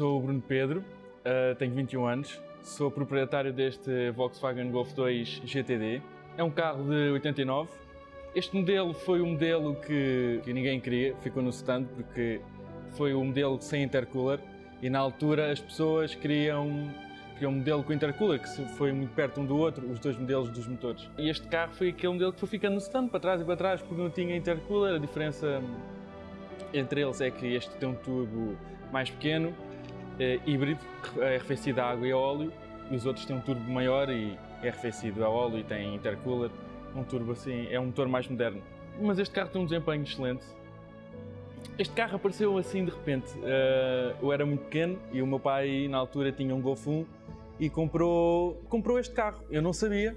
sou o Bruno Pedro, uh, tenho 21 anos, sou proprietário deste Volkswagen Golf 2 GTD. É um carro de 89. Este modelo foi um modelo que, que ninguém queria, ficou no stand porque foi um modelo sem intercooler e na altura as pessoas queriam, queriam um modelo com intercooler que foi muito perto um do outro, os dois modelos dos motores. E este carro foi aquele modelo que foi ficando no stand, para trás e para trás, porque não tinha intercooler. A diferença entre eles é que este tem um turbo mais pequeno, é, híbrido, é arrefecido a água e a óleo, e os outros têm um turbo maior e é arrefecido a óleo e tem intercooler. Um turbo assim, é um motor mais moderno. Mas este carro tem um desempenho excelente. Este carro apareceu assim de repente. Uh, eu era muito pequeno e o meu pai na altura tinha um Golf 1 e comprou, comprou este carro. Eu não sabia.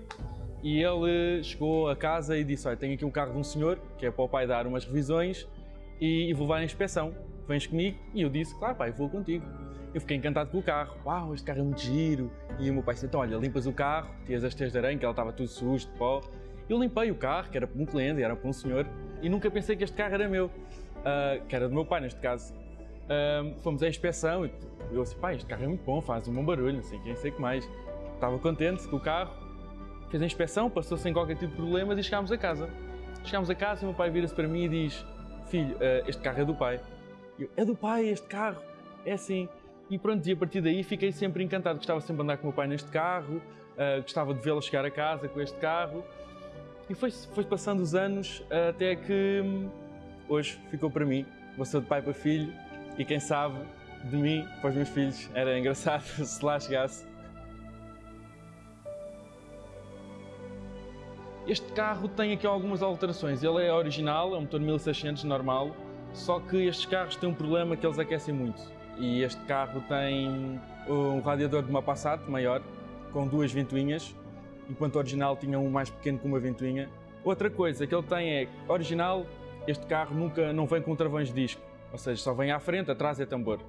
E ele chegou a casa e disse, olha, tenho aqui um carro de um senhor, que é para o pai dar umas revisões e vou levar à inspeção. Vens comigo? E eu disse, claro pai, vou contigo. Eu fiquei encantado com o carro. Uau, este carro é muito giro. E o meu pai disse, então olha, limpas o carro, tiras as teias de aranha, que ela estava tudo sujo, de pó. Eu limpei o carro, que era para um cliente, era para um senhor, e nunca pensei que este carro era meu, uh, que era do meu pai neste caso. Uh, fomos à inspeção e eu disse, pai, este carro é muito bom, faz um bom barulho, não sei quem sei que mais. Estava contente com o carro, fez a inspeção, passou sem qualquer tipo de problemas e chegámos a casa. Chegámos a casa e o meu pai vira-se para mim e diz, filho, uh, este carro é do pai. Eu, é do pai este carro? É assim. E pronto, e a partir daí fiquei sempre encantado. Gostava sempre de andar com o meu pai neste carro, uh, gostava de vê-lo chegar a casa com este carro. E foi, foi passando os anos uh, até que hum, hoje ficou para mim. Vou ser de pai para filho e quem sabe de mim para os meus filhos era engraçado se lá chegasse. Este carro tem aqui algumas alterações. Ele é original, é um motor 1600 normal, só que estes carros têm um problema que eles aquecem muito. E este carro tem um radiador de uma Passat maior, com duas ventoinhas, enquanto o original tinha um mais pequeno com uma ventoinha. Outra coisa que ele tem é, original, este carro nunca não vem com travões de disco, ou seja, só vem à frente, atrás é tambor.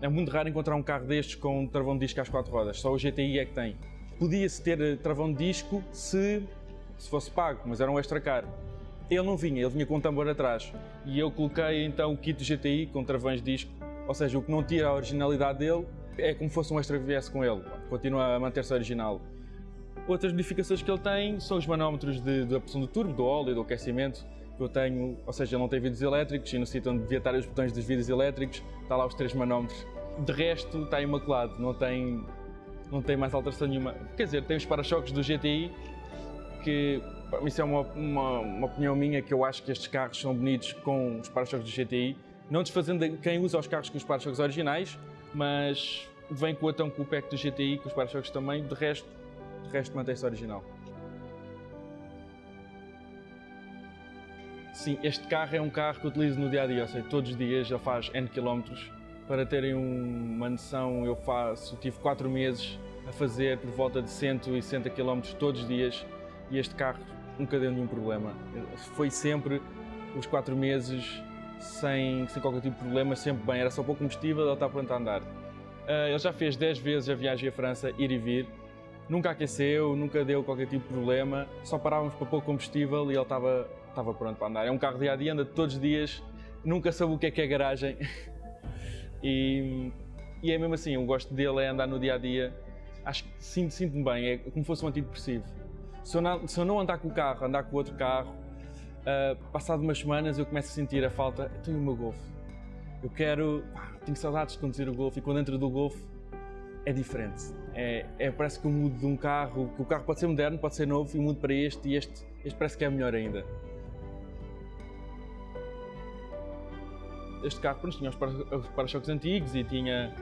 É muito raro encontrar um carro destes com um travão de disco às quatro rodas, só o GTI é que tem. Podia-se ter travão de disco se se fosse pago, mas era um extra caro. Ele não vinha, ele vinha com um tambor atrás. E eu coloquei então o kit GTI com travões de disco, ou seja, o que não tira a originalidade dele é como fosse um extra VS com ele, continua a manter-se original. Outras modificações que ele tem são os manómetros de, de pressão do turbo, do óleo, do aquecimento, que eu tenho, ou seja, ele não tem vidros elétricos e no sítio onde devia estar os botões dos vidros elétricos, está lá os três manómetros. De resto, está imaculado, não tem, não tem mais alteração nenhuma. Quer dizer, tem os para-choques do GTI, que isso é uma, uma, uma, opinião minha, que eu acho que estes carros são bonitos com os para-choques do GTI, não desfazendo quem usa os carros com os para-choques originais, mas vem com o atão com o pack do GTI, com os para-choques também, de resto, de resto mantém-se original. Sim, este carro é um carro que utilizo no dia-a-dia, -dia, ou seja, todos os dias ele faz N quilómetros. Para terem uma noção, eu faço, tive 4 meses a fazer por volta de 160 km todos os dias e este carro nunca deu nenhum problema. Foi sempre os quatro meses sem, sem qualquer tipo de problema, sempre bem, era só pouco combustível, ele está pronto a andar. Uh, ele já fez 10 vezes a viagem à França, ir e vir, nunca aqueceu, nunca deu qualquer tipo de problema, só parávamos para pouco combustível e ele estava, estava pronto para andar. É um carro dia a dia, anda todos os dias, nunca soube o que é que é garagem. e, e é mesmo assim, eu gosto dele é andar no dia a dia, acho que sinto-me sinto bem, é como se fosse um antidepressivo. Se eu, não, se eu não andar com o carro, andar com outro carro, uh, passado umas semanas eu começo a sentir a falta, eu tenho o meu Golf. Eu quero, tenho saudades de conduzir o Golf e quando entro do Golf é diferente. É, é, parece que eu mudo de um carro, que o carro pode ser moderno, pode ser novo e mudo para este e este, este parece que é melhor ainda. Este carro pronto, tinha os para-choques antigos e tinha,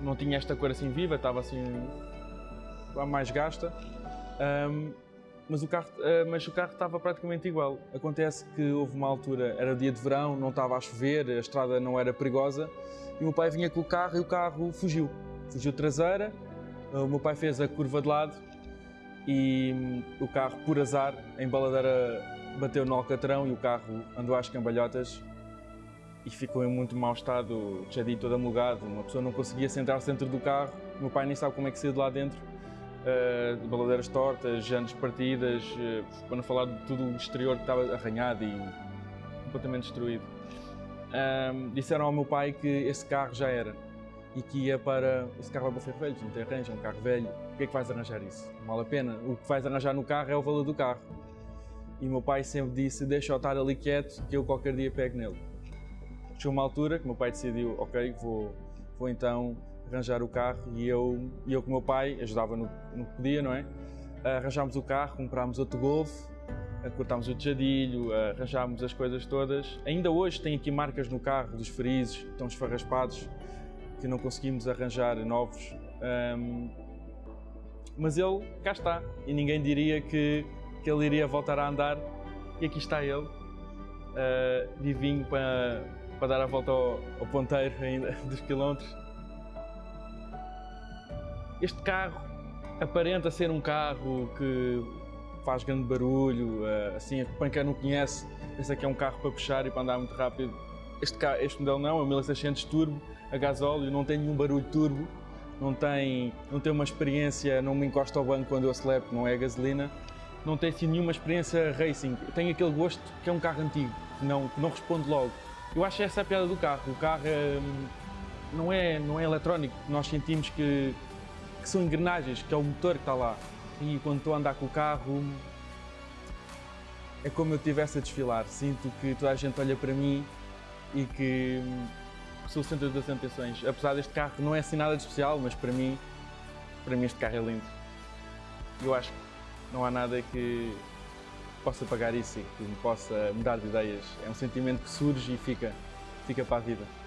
não tinha esta cor assim viva, estava assim mais gasta. Um, mas o carro, uh, mas o carro estava praticamente igual. Acontece que houve uma altura, era dia de verão, não estava a chover, a estrada não era perigosa, e o meu pai vinha com o carro e o carro fugiu. Fugiu traseira, o meu pai fez a curva de lado e hum, o carro, por azar, a embaladeira bateu no alcatrão e o carro andou às cambalhotas e ficou em muito mau estado, já todo amolgado. Uma pessoa não conseguia sentar-se dentro do carro, o meu pai nem sabe como é que saiu de lá dentro uh, baladeiras tortas, jantes partidas, uh, para não falar de tudo o exterior que estava arranhado e completamente destruído. disseram ao meu pai que esse carro já era. e que ia para. Esse carro vai para Ferro Velho, não tem arranjo, é um carro velho. O que é que vais arranjar isso? Não vale a pena. O que vais arranjar no carro é o valor do carro. E meu pai sempre disse: deixa-o estar ali quieto, que eu qualquer dia pego nele. Chegou uma altura que meu pai decidiu: ok, vou, vou então arranjar o carro. E eu, e eu com o meu pai ajudava no, no que podia, não é? Arranjámos o carro, comprámos outro Golf, cortámos o tejadilho, arranjámos as coisas todas. Ainda hoje tem aqui marcas no carro dos freezes, estão esfarraspados que não conseguimos arranjar novos. Um, mas ele cá está e ninguém diria que, que ele iria voltar a andar. E aqui está ele, uh, para, para dar a volta ao, ao ponteiro ainda dos quilómetros. Este carro aparenta ser um carro que faz grande barulho, uh, assim, para quem não conhece, pensa que é um carro para puxar e para andar muito rápido. Este, este modelo não, é um 1600 Turbo, a gasóleo, não tem nenhum barulho turbo, não tem, não tem uma experiência, não me encosta ao banco quando eu acelero, não é gasolina, não tem assim nenhuma experiência racing. Tem aquele gosto que é um carro antigo, que não, que não responde logo. Eu acho essa a piada do carro. O carro é, não, é, não é eletrónico, nós sentimos que, que são engrenagens, que é o motor que está lá. E quando estou a andar com o carro, é como eu estivesse a desfilar. Sinto que toda a gente olha para mim e que sou o centro das atenções. Apesar deste carro não é assim nada de especial, mas para mim, para mim este carro é lindo. Eu acho que não há nada que possa pagar isso e que me possa mudar de ideias. É um sentimento que surge e fica, fica para a vida.